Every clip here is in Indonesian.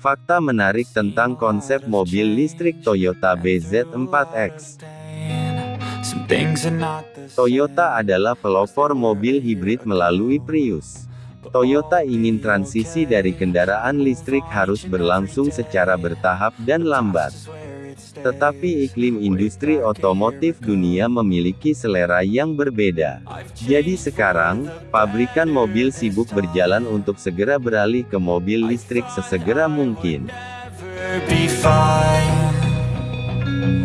Fakta menarik tentang konsep mobil listrik Toyota BZ4X. Some things are not the Toyota adalah pelopor mobil hibrid melalui Prius. Toyota ingin transisi dari kendaraan listrik harus berlangsung secara bertahap dan lambat. Tetapi iklim industri otomotif dunia memiliki selera yang berbeda. Jadi sekarang, pabrikan mobil sibuk berjalan untuk segera beralih ke mobil listrik sesegera mungkin.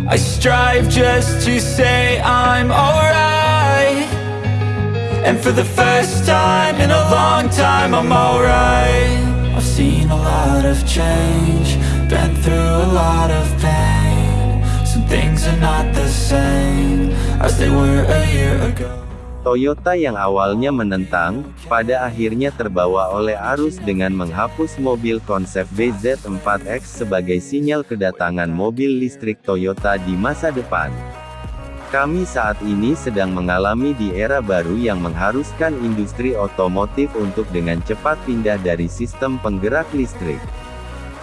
I strive just to say I'm alright. And for the first time in a long time, I'm alright. I've seen a lot of change, been through a lot of pain. Toyota yang awalnya menentang, pada akhirnya terbawa oleh arus dengan menghapus mobil konsep BZ4X sebagai sinyal kedatangan mobil listrik Toyota di masa depan. Kami saat ini sedang mengalami di era baru yang mengharuskan industri otomotif untuk dengan cepat pindah dari sistem penggerak listrik.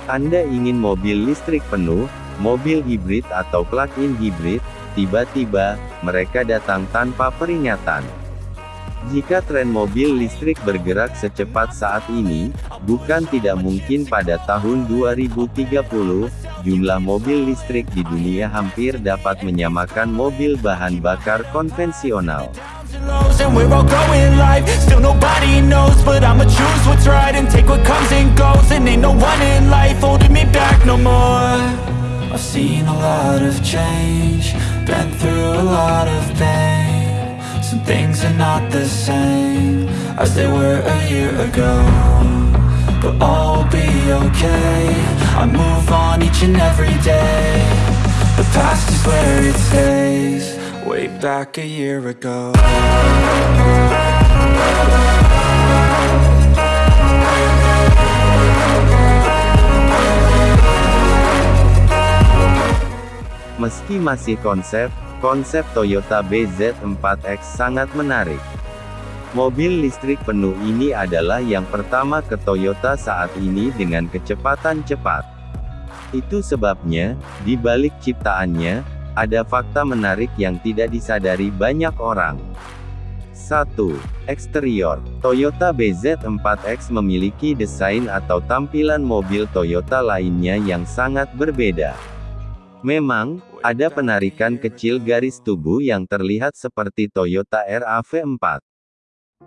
Anda ingin mobil listrik penuh, mobil hibrid atau plug-in hibrid, tiba-tiba, mereka datang tanpa peringatan. Jika tren mobil listrik bergerak secepat saat ini, bukan tidak mungkin pada tahun 2030, jumlah mobil listrik di dunia hampir dapat menyamakan mobil bahan bakar konvensional. I've seen a lot of change, been through a lot of pain. Some things are not the same, as they were a year ago But all will be okay, I move on each and every day. The past is where it stays, way back a year ago Meski masih konsep, konsep Toyota BZ4X sangat menarik. Mobil listrik penuh ini adalah yang pertama ke Toyota saat ini dengan kecepatan cepat. Itu sebabnya, di balik ciptaannya, ada fakta menarik yang tidak disadari banyak orang. 1. Eksterior Toyota BZ4X memiliki desain atau tampilan mobil Toyota lainnya yang sangat berbeda. Memang, ada penarikan kecil garis tubuh yang terlihat seperti Toyota RAV4.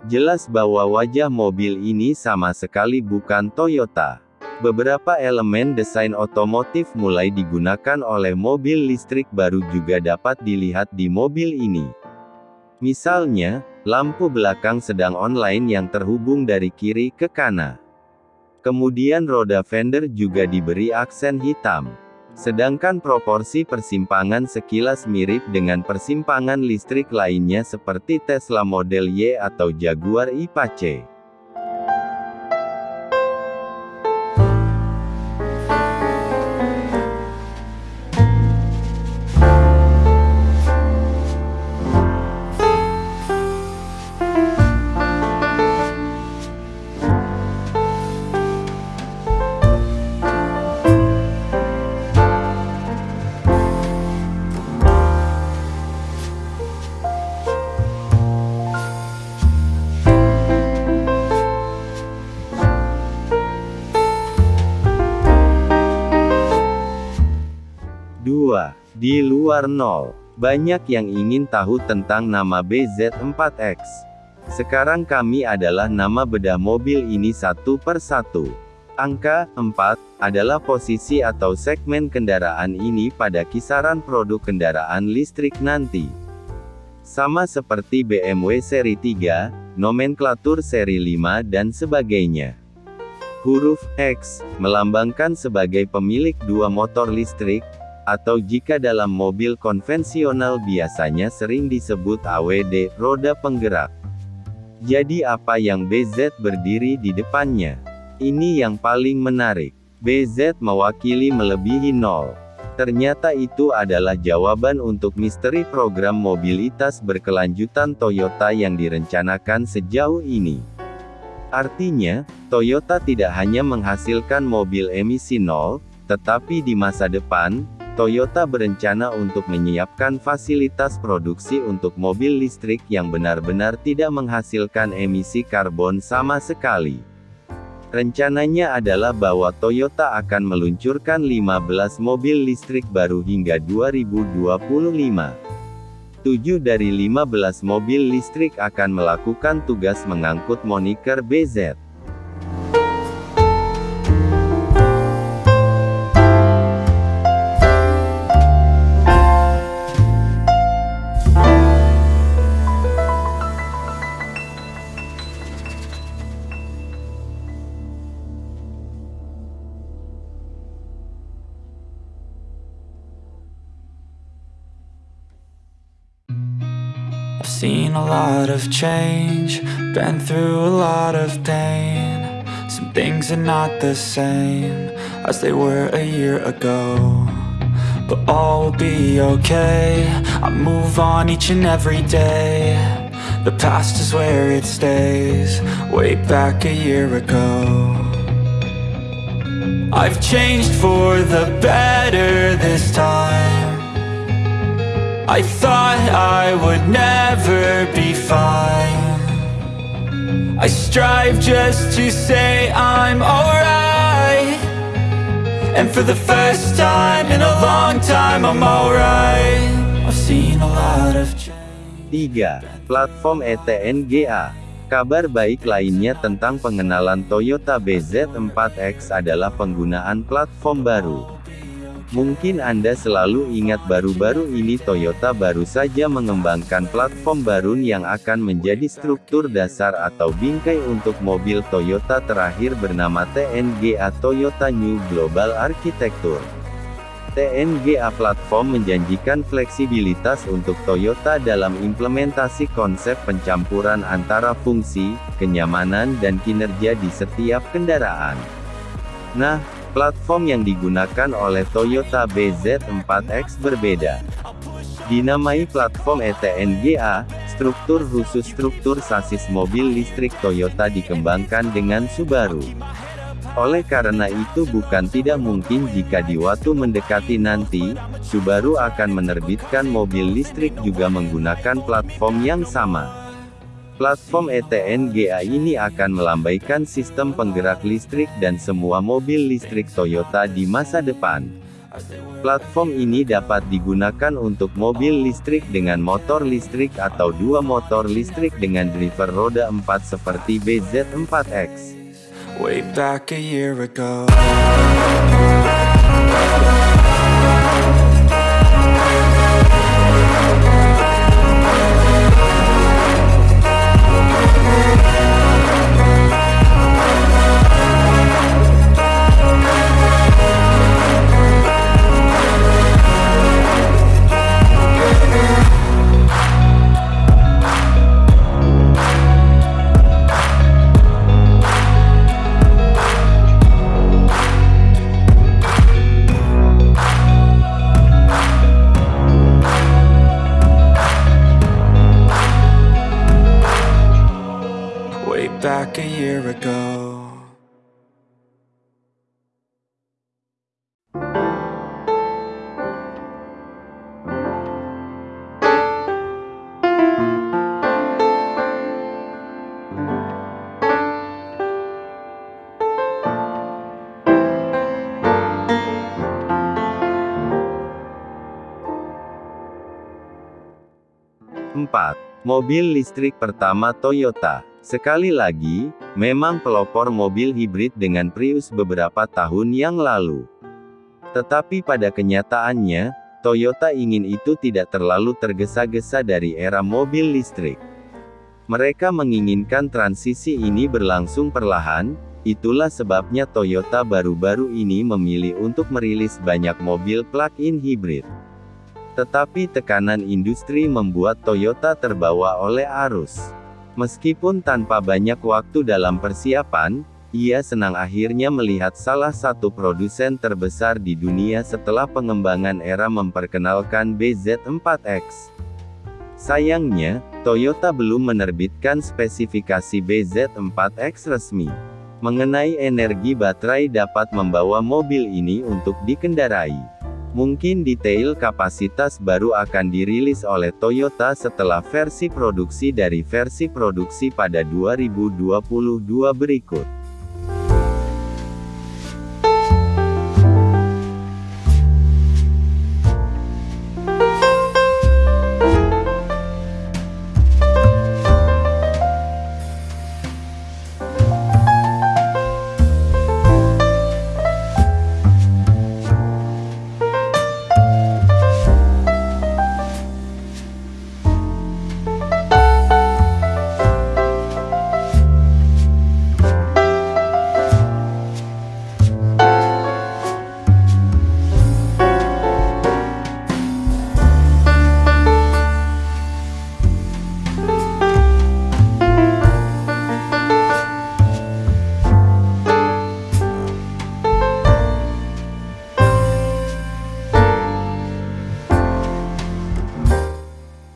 Jelas bahwa wajah mobil ini sama sekali bukan Toyota. Beberapa elemen desain otomotif mulai digunakan oleh mobil listrik baru juga dapat dilihat di mobil ini. Misalnya, lampu belakang sedang online yang terhubung dari kiri ke kanan. Kemudian roda fender juga diberi aksen hitam. Sedangkan proporsi persimpangan sekilas mirip dengan persimpangan listrik lainnya seperti Tesla Model Y atau Jaguar I-Pace. Luar nol, banyak yang ingin tahu tentang nama BZ4X. Sekarang kami adalah nama bedah mobil ini satu per satu. Angka 4 adalah posisi atau segmen kendaraan ini pada kisaran produk kendaraan listrik nanti. Sama seperti BMW seri 3, nomenklatur seri 5 dan sebagainya. Huruf X melambangkan sebagai pemilik dua motor listrik, atau jika dalam mobil konvensional biasanya sering disebut AWD, roda penggerak. Jadi apa yang BZ berdiri di depannya? Ini yang paling menarik. BZ mewakili melebihi nol. Ternyata itu adalah jawaban untuk misteri program mobilitas berkelanjutan Toyota yang direncanakan sejauh ini. Artinya, Toyota tidak hanya menghasilkan mobil emisi nol, tetapi di masa depan, Toyota berencana untuk menyiapkan fasilitas produksi untuk mobil listrik yang benar-benar tidak menghasilkan emisi karbon sama sekali. Rencananya adalah bahwa Toyota akan meluncurkan 15 mobil listrik baru hingga 2025. 7 dari 15 mobil listrik akan melakukan tugas mengangkut moniker BZ. Lot of change, been through a lot of pain. Some things are not the same as they were a year ago. But all will be okay. I move on each and every day. The past is where it stays, way back a year ago. I've changed for the better this time. I thought I would never be fine I strive just to say I'm alright And for the first time in a long time I'm alright I've seen a lot of change 3. Platform ETNGA Kabar baik lainnya tentang pengenalan Toyota BZ4X adalah penggunaan platform baru. Mungkin Anda selalu ingat baru-baru ini Toyota baru saja mengembangkan platform baru yang akan menjadi struktur dasar atau bingkai untuk mobil Toyota terakhir bernama TNGA Toyota New Global Architecture. TNGA platform menjanjikan fleksibilitas untuk Toyota dalam implementasi konsep pencampuran antara fungsi, kenyamanan dan kinerja di setiap kendaraan. Nah, platform yang digunakan oleh Toyota BZ4X berbeda. Dinamai platform ETNGA, struktur khusus struktur sasis mobil listrik Toyota dikembangkan dengan Subaru. Oleh karena itu bukan tidak mungkin jika di waktu mendekati nanti, Subaru akan menerbitkan mobil listrik juga menggunakan platform yang sama. Platform E ETNGA ini akan melambaikan sistem penggerak listrik dan semua mobil listrik Toyota di masa depan. Platform ini dapat digunakan untuk mobil listrik dengan motor listrik atau dua motor listrik dengan driver roda 4 seperti BZ4X. Way back a year ago 4. Mobil listrik pertama Toyota. Sekali lagi, memang pelopor mobil hibrid dengan Prius beberapa tahun yang lalu. Tetapi pada kenyataannya, Toyota ingin itu tidak terlalu tergesa-gesa dari era mobil listrik. Mereka menginginkan transisi ini berlangsung perlahan, itulah sebabnya Toyota baru-baru ini memilih untuk merilis banyak mobil plug-in hibrid. Tetapi tekanan industri membuat Toyota terbawa oleh arus. Meskipun tanpa banyak waktu dalam persiapan, ia senang akhirnya melihat salah satu produsen terbesar di dunia setelah pengembangan era memperkenalkan BZ4X. Sayangnya, Toyota belum menerbitkan spesifikasi BZ4X resmi. Mengenai energi baterai dapat membawa mobil ini untuk dikendarai. Mungkin detail kapasitas baru akan dirilis oleh Toyota setelah versi produksi dari versi produksi pada 2022 berikut.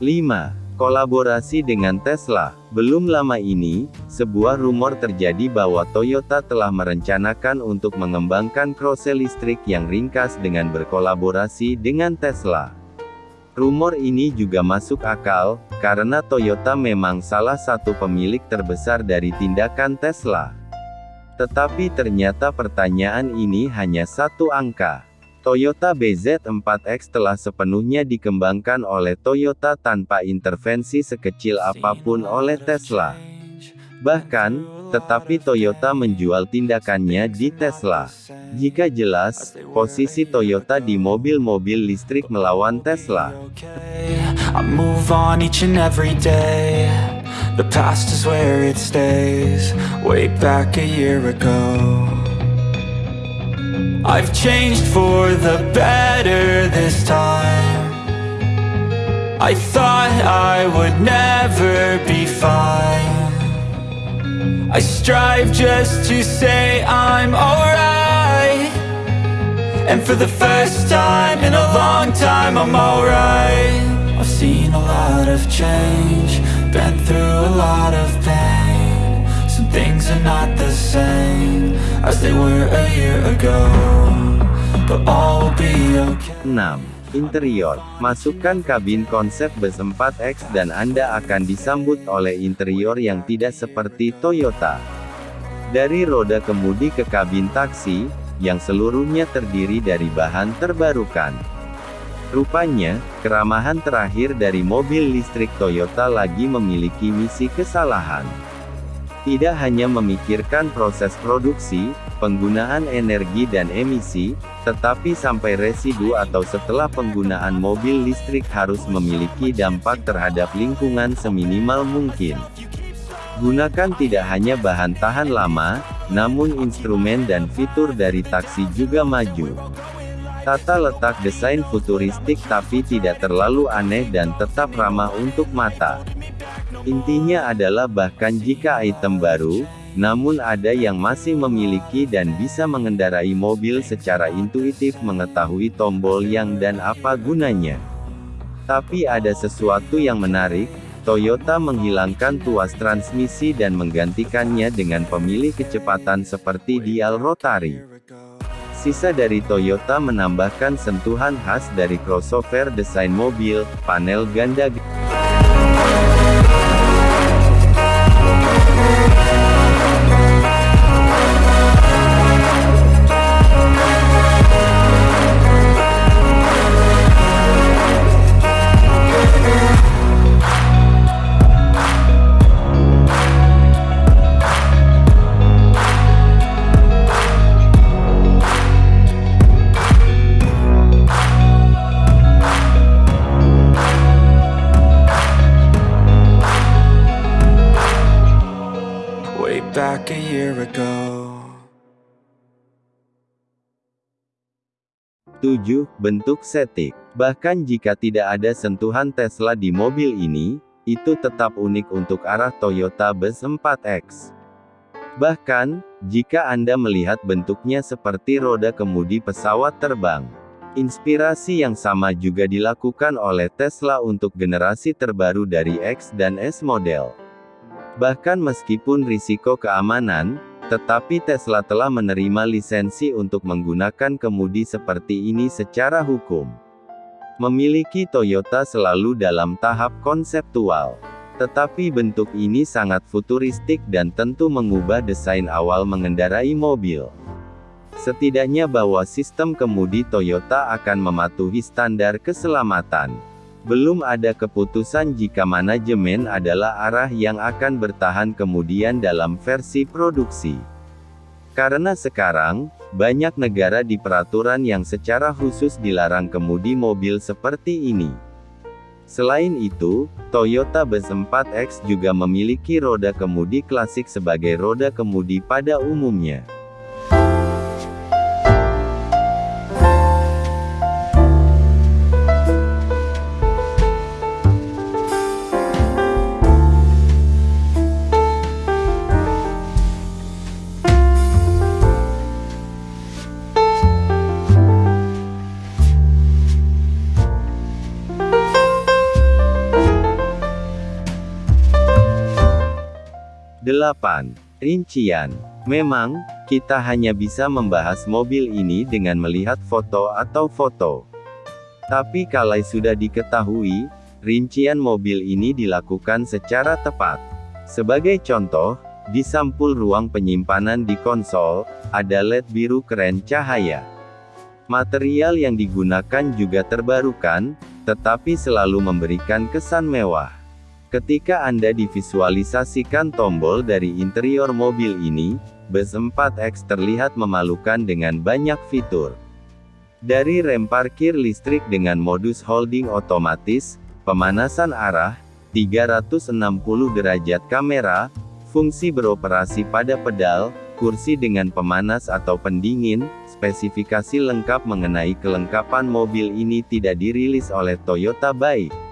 5. Kolaborasi dengan Tesla Belum lama ini, sebuah rumor terjadi bahwa Toyota telah merencanakan untuk mengembangkan krose listrik yang ringkas dengan berkolaborasi dengan Tesla. Rumor ini juga masuk akal, karena Toyota memang salah satu pemilik terbesar dari tindakan Tesla. Tetapi ternyata pertanyaan ini hanya satu angka. Toyota BZ4X telah sepenuhnya dikembangkan oleh Toyota tanpa intervensi sekecil apa pun oleh Tesla. Bahkan, tetapi Toyota menjual tindakannya di Tesla. Jika jelas, posisi Toyota di mobil-mobil listrik melawan Tesla. I move on each and every day The past is where it stays Way back a year ago I've changed for the better this time. I thought I would never be fine. I strive just to say I'm alright. And for the first time in a long time I'm alright. I've seen a lot of change Been through a lot of pain things are not the same As they were a year ago But all will be okay 6. Interior. Masukkan kabin konsep bus 4X dan Anda akan disambut oleh interior yang tidak seperti Toyota. Dari roda kemudi ke kabin taksi, yang seluruhnya terdiri dari bahan terbarukan. Rupanya, keramahan terakhir dari mobil listrik Toyota lagi memiliki misi kesalahan. Tidak hanya memikirkan proses produksi, penggunaan energi dan emisi, tetapi sampai residu atau setelah penggunaan mobil listrik harus memiliki dampak terhadap lingkungan seminimal mungkin. Gunakan tidak hanya bahan tahan lama, namun instrumen dan fitur dari taksi juga maju. Tata letak desain futuristik tapi tidak terlalu aneh dan tetap ramah untuk mata. Intinya adalah bahkan jika item baru, namun ada yang masih memiliki dan bisa mengendarai mobil secara intuitif mengetahui tombol yang dan apa gunanya. Tapi ada sesuatu yang menarik, Toyota menghilangkan tuas transmisi dan menggantikannya dengan pemilih kecepatan seperti dial rotari. Sisa dari Toyota menambahkan sentuhan khas dari crossover desain mobil, panel ganda back a year ago 7. Bentuk setik. Bahkan jika tidak ada sentuhan Tesla di mobil ini, itu tetap unik untuk arah Toyota Bus 4X. Bahkan, jika Anda melihat bentuknya seperti roda kemudi pesawat terbang. Inspirasi yang sama juga dilakukan oleh Tesla untuk generasi terbaru dari X dan S model. Bahkan meskipun risiko keamanan, tetapi Tesla telah menerima lisensi untuk menggunakan kemudi seperti ini secara hukum. Memiliki Toyota selalu dalam tahap konseptual. Tetapi bentuk ini sangat futuristik dan tentu mengubah desain awal mengendarai mobil. Setidaknya bahwa sistem kemudi Toyota akan mematuhi standar keselamatan. Belum ada keputusan jika manajemen adalah arah yang akan bertahan kemudian dalam versi produksi. Karena sekarang, banyak negara di peraturan yang secara khusus dilarang kemudi mobil seperti ini. Selain itu, Toyota Bus 4X juga memiliki roda kemudi klasik sebagai roda kemudi pada umumnya. Delapan Rincian Memang, kita hanya bisa membahas mobil ini dengan melihat foto atau foto. Tapi kalau sudah diketahui, rincian mobil ini dilakukan secara tepat. Sebagai contoh, di sampul ruang penyimpanan di konsol, ada LED biru keren cahaya. Material yang digunakan juga terbarukan, tetapi selalu memberikan kesan mewah. Ketika Anda divisualisasikan tombol dari interior mobil ini, Bus 4X terlihat memalukan dengan banyak fitur. Dari rem parkir listrik dengan modus holding otomatis, pemanasan arah, 360 derajat kamera, fungsi beroperasi pada pedal, kursi dengan pemanas atau pendingin, spesifikasi lengkap mengenai kelengkapan mobil ini tidak dirilis oleh Toyota baik.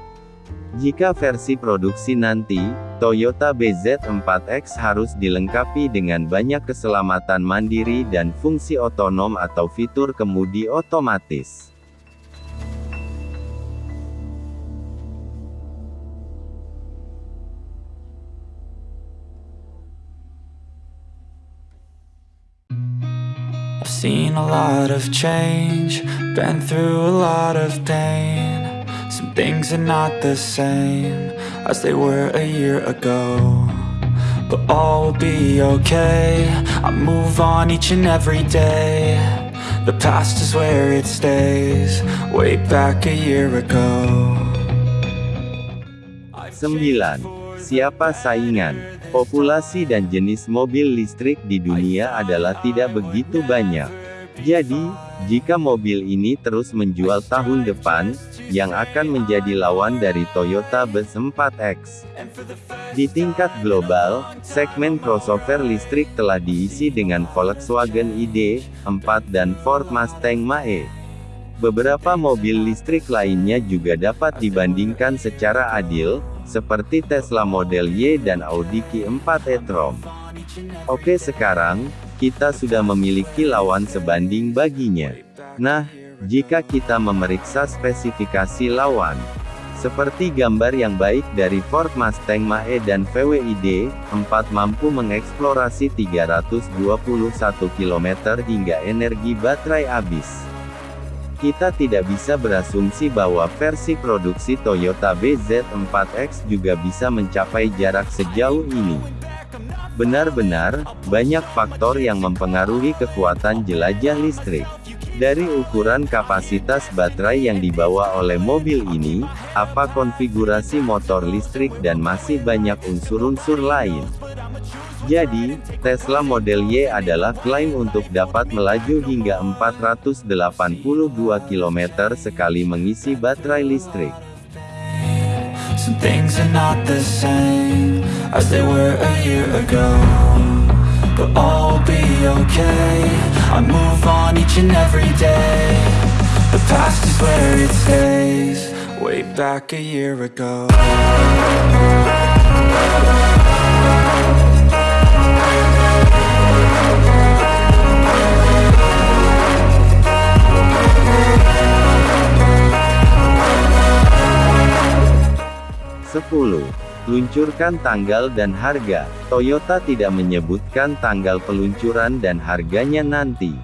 Jika versi produksi nanti, Toyota BZ4X harus dilengkapi dengan banyak keselamatan mandiri dan fungsi otonom atau fitur kemudi otomatis. I've seen a lot of change, been through a lot of pain. Some things are not the same as they were a year ago But all will be okay I move on each and every day The past is where it stays Way back a year ago 9. Siapa saingan? Populasi dan jenis mobil listrik di dunia adalah tidak begitu banyak. Jadi, jika mobil ini terus menjual tahun depan, yang akan menjadi lawan dari Toyota Bus 4X. Di tingkat global, segmen crossover listrik telah diisi dengan Volkswagen ID, 4 dan Ford Mustang Mach-E. Beberapa mobil listrik lainnya juga dapat dibandingkan secara adil, seperti Tesla Model Y dan Audi Q4 e-tron. Oke sekarang, kita sudah memiliki lawan sebanding baginya. Nah, jika kita memeriksa spesifikasi lawan, seperti gambar yang baik dari Ford Mustang Mach-E dan VW-ID, 4 mampu mengeksplorasi 321 km hingga energi baterai habis. Kita tidak bisa berasumsi bahwa versi produksi Toyota BZ4X juga bisa mencapai jarak sejauh ini. Benar-benar, banyak faktor yang mempengaruhi kekuatan jelajah listrik. Dari ukuran kapasitas baterai yang dibawa oleh mobil ini, apa konfigurasi motor listrik dan masih banyak unsur-unsur lain. Jadi, Tesla Model Y adalah klaim untuk dapat melaju hingga 482 km sekali mengisi baterai listrik. I move on each and every day. The past is where it stays. Way back a year ago. Sepuluh. Luncurkan tanggal dan harga. Toyota tidak menyebutkan tanggal peluncuran dan harganya nanti.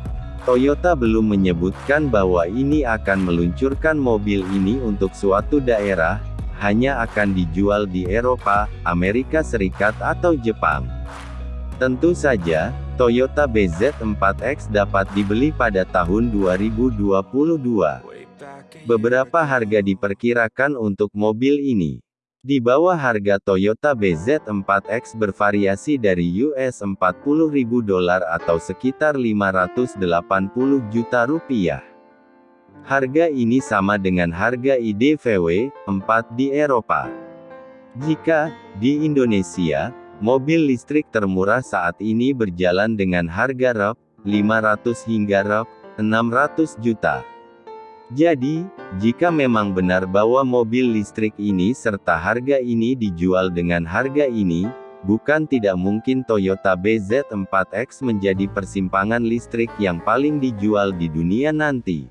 Toyota belum menyebutkan bahwa ini akan meluncurkan mobil ini untuk suatu daerah, hanya akan dijual di Eropa, Amerika Serikat atau Jepang. Tentu saja, Toyota BZ4X dapat dibeli pada tahun 2022. Beberapa harga diperkirakan untuk mobil ini. Di bawah harga Toyota BZ4X bervariasi dari US 40.000 dolar atau sekitar 580 juta rupiah. Harga ini sama dengan harga IDVW 4 di Eropa. Jika di Indonesia, mobil listrik termurah saat ini berjalan dengan harga Rp 500 hingga Rp 600 juta. Jadi, jika memang benar bahwa mobil listrik ini serta harga ini dijual dengan harga ini, bukan tidak mungkin Toyota BZ4X menjadi persimpangan listrik yang paling dijual di dunia nanti.